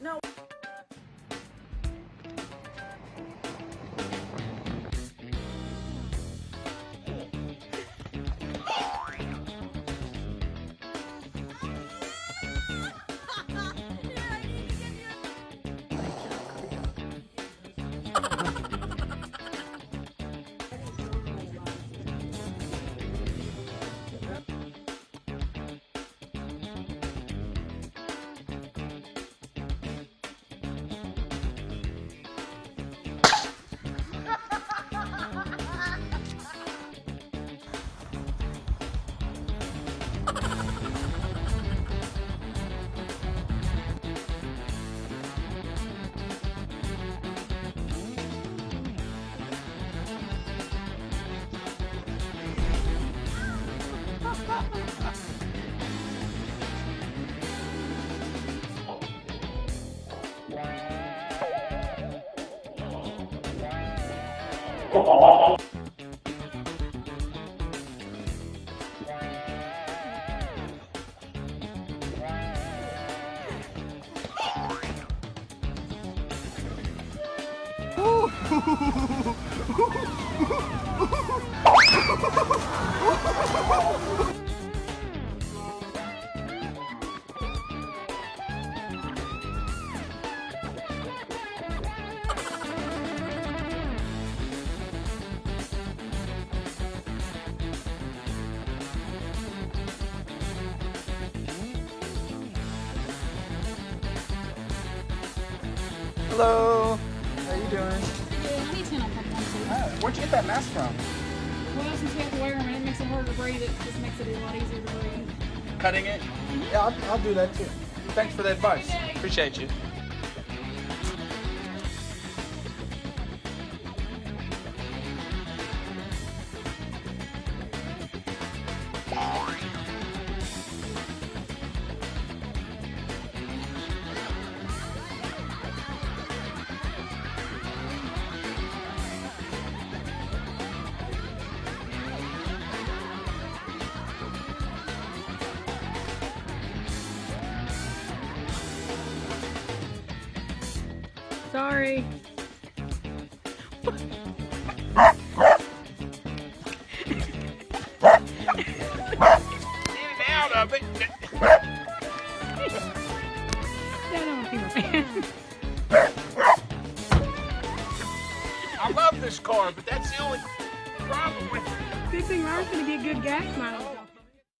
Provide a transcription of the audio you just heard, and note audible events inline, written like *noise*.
No. *laughs* Ooh. *laughs* Hello. How you doing? Yeah, I need to know something. Hi. Where'd you get that mask from? Well, since we have to wear them and it makes it harder to breathe, it just makes it a lot easier to breathe. Cutting it? Mm-hmm. Yeah, I'll, I'll do that too. Thanks for the advice. Appreciate you. Sorry. Get out of it. Yeah, I don't want to see my fan. I love this car, but that's the only problem with it. Good thing Ryan's gonna get good gas mileage.